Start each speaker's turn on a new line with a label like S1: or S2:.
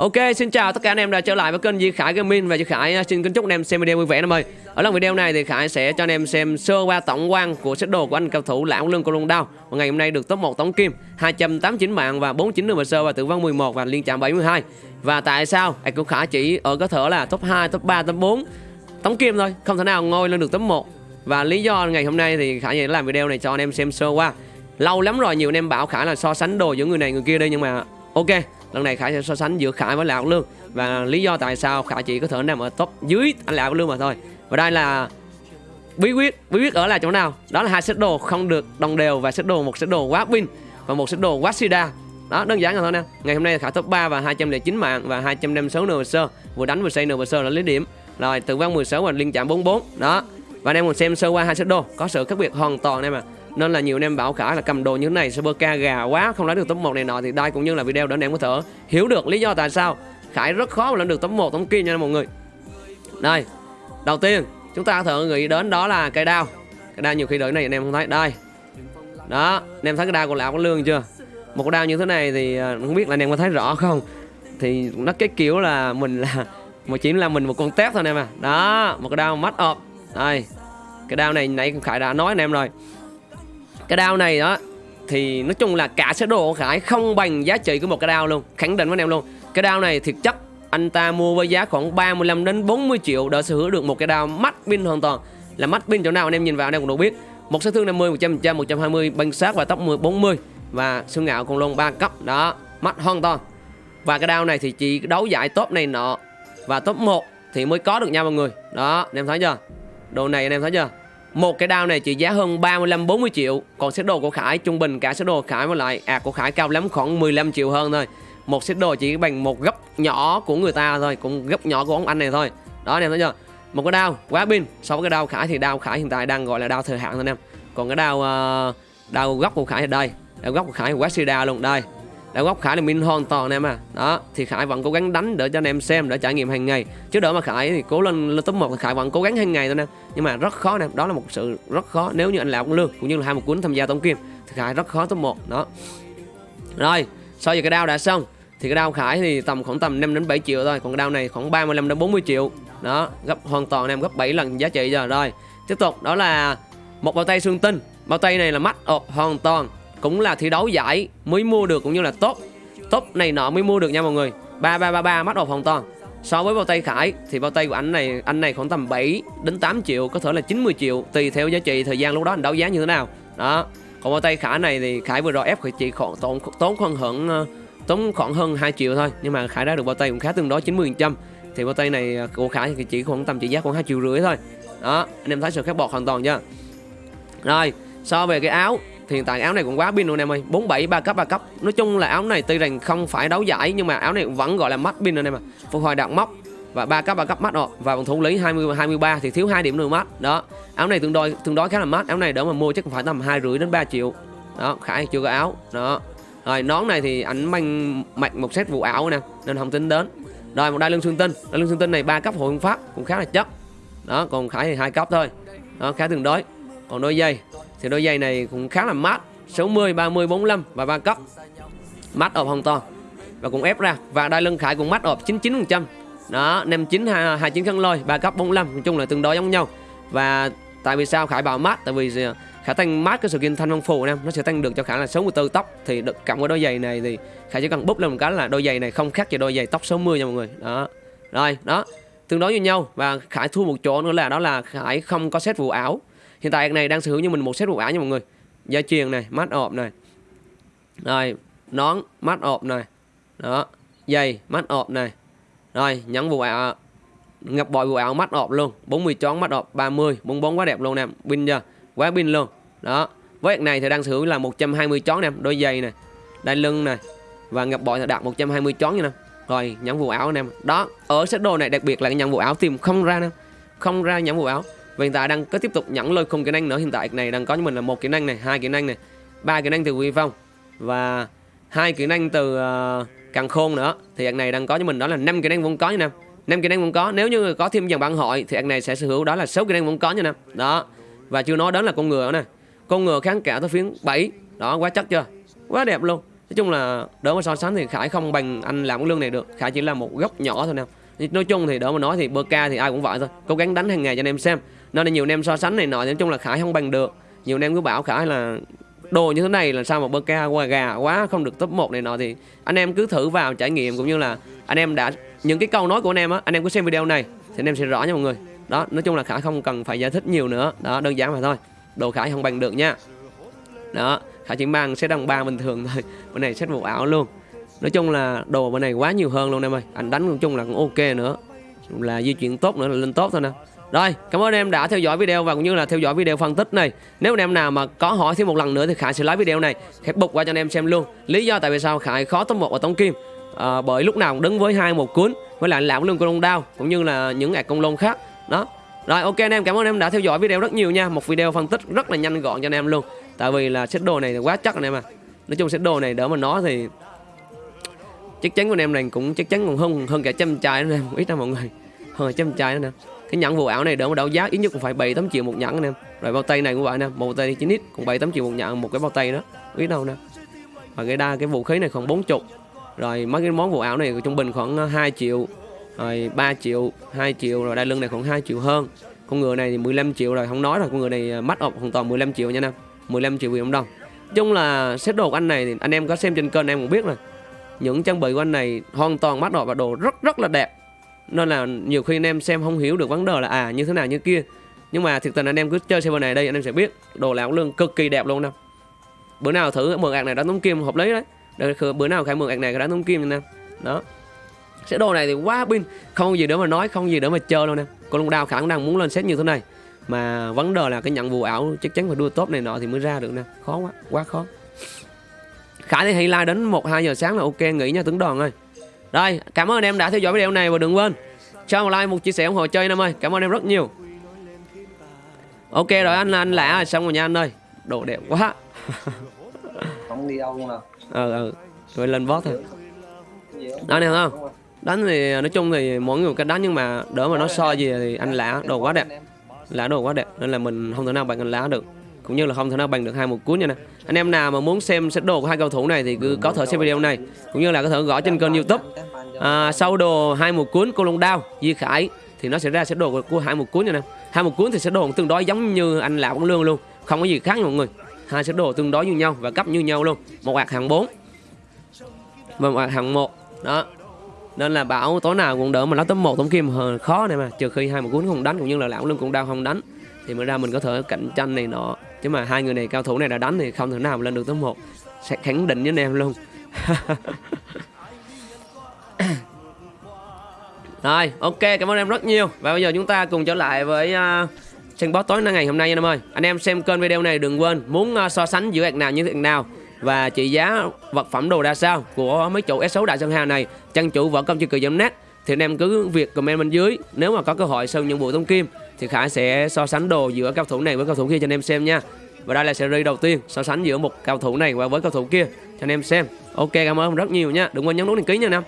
S1: Ok, xin chào tất cả anh em đã trở lại với kênh Di Khải Gaming và Di Khải à, xin kính chúc anh em xem video vui vẻ anh em ơi. Ở lần video này thì Khải sẽ cho anh em xem sơ qua tổng quan của set đồ của anh cao thủ Lão Lương Cô Lông Đao. Và ngày hôm nay được top 1 tổng kim, 289 mạng và 49 đường sơ và tử vong 11 và liên chạm 72. Và tại sao anh cũng Khải chỉ ở có thể là top 2, top 3, top 4 tổng kim thôi, không thể nào ngôi lên được top 1. Và lý do ngày hôm nay thì Khải sẽ làm video này cho anh em xem sơ qua. Lâu lắm rồi nhiều anh em bảo Khải là so sánh đồ giữa người này người kia đây nhưng mà ok lần này khải sẽ so sánh giữa khải với lão lương. Và lý do tại sao khải chỉ có thể nằm ở top dưới anh lão lương mà thôi. Và đây là bí quyết bí quyết ở là chỗ nào? Đó là hai set đồ không được đồng đều và set đồ, một set đồ quá pin và một set đồ quá sida. Đó, đơn giản là thôi nè. Ngày hôm nay khải top 3 và 209 mạng và 256 nửa sơ. Vừa đánh vừa xây nửa sơ là lấy điểm. Rồi tử vong 16 và liên chạm 44 đó. Và anh em mình xem sơ qua hai set đồ. Có sự khác biệt hoàn toàn em mà nên là nhiều anh em bảo khả là cầm đồ như thế này, super ca gà quá, không lấy được top 1 này nọ thì đây cũng như là video để anh em có thể hiểu được lý do tại sao Khải rất khó mà lên được top 1 tấm kia nha mọi người. Đây, đầu tiên chúng ta có thể nghĩ đến đó là cây đao. Cây đao nhiều khi đợi này anh em không thấy. Đây. Đó, anh em thấy cái đao của lão có lương chưa? Một cái đao như thế này thì à, không biết là anh em có thấy rõ không? Thì nó cái kiểu là mình là một chỉ là mình một con tép thôi anh em à. Đó, một cái đao mắt ọp đây, cái đao này nãy khải đã nói anh em rồi cái đao này đó, thì nói chung là cả sơ đồ của Khải không bằng giá trị của một cái đao luôn, khẳng định với anh em luôn. Cái đao này thiệt chất anh ta mua với giá khoảng 35 đến 40 triệu để sở hữu được một cái đao mắt pin hoàn toàn. Là mắt pin chỗ nào anh em nhìn vào anh em cũng đủ biết. Một sát thương 50 100 120 băng sát và tốc 10 40 và xương ngạo con lông 3 cấp, đó mắt hoàn toàn. Và cái đao này thì chỉ đấu giải top này nọ và top 1 thì mới có được nha mọi người. Đó, anh em thấy chưa? Đồ này anh em thấy chưa? Một cái đao này chỉ giá hơn 35 40 triệu. Còn set đồ của Khải trung bình cả set đồ của Khải với lại à của Khải cao lắm khoảng 15 triệu hơn thôi. Một set đồ chỉ bằng một gấp nhỏ của người ta thôi cũng gấp nhỏ của ông anh này thôi. Đó anh em thấy chưa? Một cái đao quá pin so với cái đao Khải thì đao Khải hiện tại đang gọi là đao thời hạn thôi anh em. Còn cái đao uh, đao góc của Khải thì đây đao góc của Khải quá sida luôn đây đã góc Khải là min hoàn toàn anh em à. Đó, thì Khải vẫn cố gắng đánh để cho anh em xem, để trải nghiệm hàng ngày. Chứ đỡ mà Khải thì cố lên lên top một thì Khải vẫn cố gắng hàng ngày thôi nè. Nhưng mà rất khó nè, đó là một sự rất khó nếu như anh lão cũng lương, cũng như là hai một cuốn tham gia tổng kim, thì Khải rất khó top một, đó. Rồi, sau giờ cái đao đã xong, thì cái đao Khải thì tầm khoảng tầm 5 đến 7 triệu thôi, còn cái đao này khoảng 35 đến 40 triệu. Đó, gấp hoàn toàn anh em, gấp 7 lần giá trị giờ. Rồi, tiếp tục, đó là một bao tay xương tinh. Bao tay này là mắt ộp hoàn toàn cũng là thi đấu giải mới mua được cũng như là top top này nọ mới mua được nha mọi người. Ba ba ba ba mắt ộp hoàn toàn. So với bao tay khải thì bao tay của anh này anh này khoảng tầm 7 đến 8 triệu, có thể là 90 triệu, tùy theo giá trị, thời gian lúc đó anh đấu giá như thế nào. Đó. Còn bao tay khải này thì khải vừa rồi ép chỉ khoảng tốn tốn khoảng hơn ờ, tốn khoảng hơn 2 triệu thôi. Nhưng mà khải đã được bao tay cũng khá tương đối 90 trăm. Thì bao tay này ờ, của khải thì chỉ khoảng tầm trị giá khoảng 2 triệu rưỡi thôi. Đó. Anh em thấy sự khác bọt hoàn toàn chưa? Rồi. So về cái áo thì hiện tại áo này cũng quá pin luôn em ơi. 47 3 cấp 3 cấp. Nói chung là áo này tuy rằng không phải đấu giải, nhưng mà áo này vẫn gọi là mắt pin rồi em ạ. Phục hồi đạn móc và ba cấp ba cấp mắt rồi. Và vòng thủ lý 20 23 thì thiếu hai điểm nữa mắt đó. Áo này tương đối tương đối khá là mát. Áo này đỡ mà mua chắc cũng phải tầm hai rưỡi đến 3 triệu. Đó, khải chưa có áo. Đó. Rồi, nón này thì ảnh mang mặc một set vụ ảo nè, nên không tính đến. Rồi, một đai lưng xương tinh. Đai lưng xương tinh này ba cấp hội pháp cũng khá là chất. Đó, còn khải thì hai cấp thôi. Đó, khá tương đối. Còn đôi dây thì đôi giày này cũng khá là mát 60, 30, 45 và 3 cấp mát ộp hồng to và cũng ép ra. Và đai lưng khải cũng mát ộp 99% đó 59 29 khăn lôi 3 cấp 45 nói chung là tương đối giống nhau. Và tại vì sao khải bảo mát? Tại vì khả tăng mát cái sự skin thanh văn phù em nó sẽ tăng được cho khả là 64 tóc. Thì được cộng với đôi giày này thì khải chỉ cần búp lên một cái là đôi giày này không khác gì đôi giày tóc 60 nha mọi người. Đó. Rồi đó. Tương đối như nhau. Và khải thua một chỗ nữa là đó là khải không có xét vụ ảo hiện tại này đang sở hữu như mình một set bộ áo nha mọi người. Dây chuyền này mắt ộp này. Rồi, nón mắt ộp này. Đó, dây mắt ộp này. Rồi, nhẫn vụ áo ngập bội vụ áo mắt ộp luôn. 40 chón mắt ộp 30 44 quá đẹp luôn nè, pin chưa? Quá pin luôn. Đó, với này thì đang sở hữu là 120 chón nè, đôi giày này đai lưng này và ngập bội thì đạt 120 chón nha nè. Rồi, nhẫn vụ áo anh em đó, ở set đồ này đặc biệt là cái nhẫn vụ áo tìm không ra nè. Không ra nhẫn vụ áo Vâng, và hiện tại đang có tiếp tục nhẫn lôi khung kỹ năng nữa. Hiện tại này đang có cho mình là một kỹ năng này hai kỹ năng này ba kỹ năng từ quy phong và hai kỹ năng từ uh, càng khôn nữa. Thì anh này đang có cho mình đó là năm kỹ năng vốn có như năm năm kỹ năng vốn có. Nếu như có thêm dòng bản hội thì anh này sẽ sở hữu đó là sáu kỹ năng vốn có như năm đó. Và chưa nói đến là con ngựa nè. Con ngựa kháng cả tới phiến 7 đó quá chắc chưa? Quá đẹp luôn. Nói chung là đỡ mà so sánh thì khải không bằng anh làm cái lương này được. Khải chỉ là một góc nhỏ thôi nè. Nói chung thì đỡ mà nói thì bơ ca thì ai cũng vậy thôi. Cố gắng đánh hàng ngày cho anh em xem nên là nhiều anh em so sánh này nọ thì nói chung là khải không bằng được. Nhiều anh em cứ bảo khải là đồ như thế này là sao mà bơ ca qua gà quá, không được top 1 này nọ thì anh em cứ thử vào trải nghiệm cũng như là anh em đã, những cái câu nói của anh em á, anh em cứ xem video này thì anh em sẽ rõ nha mọi người. Đó, nói chung là khải không cần phải giải thích nhiều nữa. Đó, đơn giản mà thôi. Đồ khải không bằng được nha. Đó, khải chỉ mang set đồng ba bình thường thôi. Bên này set vụ ảo luôn. Nói chung là đồ bên này quá nhiều hơn luôn em ơi. Anh đánh nói chung là cũng ok nữa. Là di chuyển tốt nữa là lên tốt thôi nè rồi cảm ơn em đã theo dõi video và cũng như là theo dõi video phân tích này. Nếu anh em nào mà có hỏi thêm một lần nữa thì khải sẽ lấy video này khải bục qua cho anh em xem luôn. Lý do tại vì sao khải khó top một ở tống kim? À, bởi lúc nào cũng đứng với hai một cuốn với lại lão lương con long đao cũng như là những ạc công lông khác. Đó. Rồi ok anh em cảm ơn em đã theo dõi video rất nhiều nha. Một video phân tích rất là nhanh gọn cho anh em luôn. Tại vì là set đồ này quá chắc anh em à. Nói chung set đồ này đỡ mà nó thì chắc chắn của anh em này cũng chắc chắn còn hơn hơn cả trăm chai nữa em ít ra mọi người. Hơn cả trăm chai nữa nè cái nhẫn vụ ảo này đỡ mà đấu giá, ít nhất cũng phải 7 8 triệu một nhẫn anh em rồi bao tay này cũng vậy nè, một bao tay 9 x cũng 7 8 triệu một nhẫn, một cái bao tay đó, biết đâu nè. Và cái đa, cái vũ khí này khoảng 40 rồi mấy cái món vụ ảo này trung bình khoảng ờ, 2 triệu, rồi 3 triệu 2 triệu, rồi đai lưng này khoảng 2 triệu hơn. Con người này thì 15 triệu rồi, không nói rồi con người này ờ, mắt ộp hoàn toàn 15 triệu nha nè. 15 triệu Việt Nam đồng chung là set đồ của anh này thì anh em có xem trên kênh em cũng biết rồi. Những trang bị của anh này hoàn toàn mắt đỏ và đồ rất rất là đẹp nên là nhiều khi anh em xem không hiểu được vấn đề là à như thế nào như kia. Nhưng mà thực tình anh em cứ chơi server này đây anh em sẽ biết đồ lão lương cực kỳ đẹp luôn nè. Bữa nào thử mượn ạc này đánh tống kim hợp lý đấy. Để, bữa nào khai mượn ạc này đánh tống kim nè. Đó. Sẽ đồ này thì quá pin. Không gì để mà nói không gì để mà chơi luôn nè. Con long đao khả năng muốn lên set như thế này. Mà vấn đề là cái nhận vụ ảo chắc chắn phải đua tốt này nọ thì mới ra được nè. Khó quá quá khó. Khả thì hay like đến một hai giờ sáng là ok nghỉ nha tướng đoàn ơi rồi cảm ơn em đã theo dõi video này và đừng quên cho một like một chia sẻ ủng hộ chơi em ơi. Cảm ơn em rất nhiều. Ok rồi anh anh lạ xong rồi nha anh ơi. Đồ đẹp quá.
S2: Không đi đâu luôn nào
S1: ờ ừ. Rồi lên boss thôi. Đó nè không? Đánh thì nói chung thì mỗi người cách đánh nhưng mà đỡ mà nó so gì thì anh lạ đồ quá đẹp. Lá đồ quá đẹp. Nên là mình không thể nào bằng anh lá được cũng như là không thể nào bằng được hai một cuốn nha nè. Anh em nào mà muốn xem set đồ của hai cầu thủ này thì cứ có thể xem video này. Cũng như là có thể gõ trên kênh youtube. À, sau đồ hai một cuốn cô long đao di khải thì nó sẽ ra set đồ của hai một cuốn nha nè. Hai một cuốn thì set đồ tương đối giống như anh lão bóng lương luôn. Không có gì khác nha mọi người. Hai set đồ tương đối như nhau và cấp như nhau luôn. Một hạt hàng 4 và một hạt hàng một. Đó. Nên là bảo tối nào cũng đỡ mà nó tấm một tấm kim khó này mà. Trừ khi hai một cuốn không đánh cũng như là lão lương cũng đau không đánh thì mới ra mình có thể cạnh tranh này nọ chứ mà hai người này cao thủ này đã đánh thì không thể nào mà lên được top một. Sẽ khẳng định với anh em luôn. Rồi ok cảm ơn em rất nhiều. Và bây giờ chúng ta cùng trở lại với à, uh, sân tối tối ngày hôm nay nha em ơi. Anh em xem kênh video này đừng quên muốn uh, so sánh giữa hạt nào như thế nào và trị giá vật phẩm đồ ra sao của mấy chủ S6 Đại Sơn Hà này chân chủ võ công chưa cười net thì anh em cứ việc comment bên dưới nếu mà có cơ hội sơn những bộ tông kim thì Khải sẽ so sánh đồ giữa cao thủ này với cao thủ kia cho anh em xem nha. Và đây là series đầu tiên so sánh giữa một cao thủ này và với cao thủ kia cho anh em xem. Ok, cảm ơn rất nhiều nha. Đừng quên nhấn nút đăng ký nha anh em